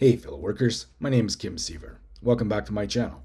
Hey fellow workers, my name is Kim Seaver. Welcome back to my channel.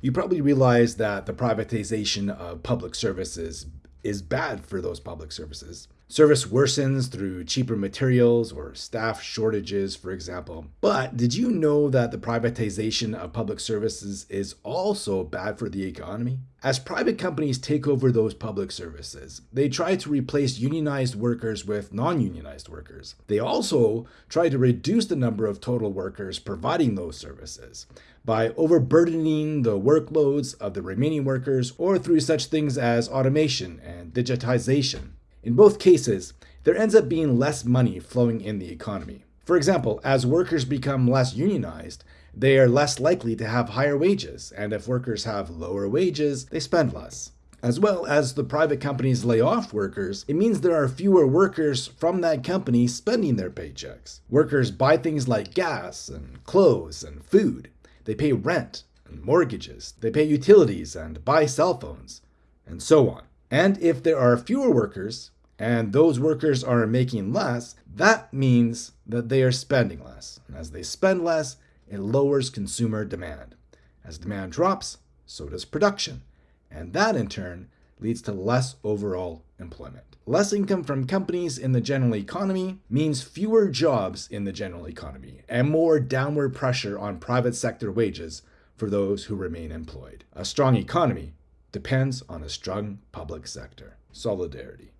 You probably realize that the privatization of public services is bad for those public services. Service worsens through cheaper materials or staff shortages, for example. But did you know that the privatization of public services is also bad for the economy? As private companies take over those public services, they try to replace unionized workers with non unionized workers. They also try to reduce the number of total workers providing those services by overburdening the workloads of the remaining workers or through such things as automation and digitization. In both cases, there ends up being less money flowing in the economy. For example, as workers become less unionized, they are less likely to have higher wages, and if workers have lower wages, they spend less. As well as the private companies lay off workers, it means there are fewer workers from that company spending their paychecks. Workers buy things like gas and clothes and food. They pay rent and mortgages. They pay utilities and buy cell phones, and so on. And if there are fewer workers, and those workers are making less, that means that they are spending less. And as they spend less, it lowers consumer demand. As demand drops, so does production. And that in turn leads to less overall employment. Less income from companies in the general economy means fewer jobs in the general economy and more downward pressure on private sector wages for those who remain employed. A strong economy depends on a strong public sector. Solidarity.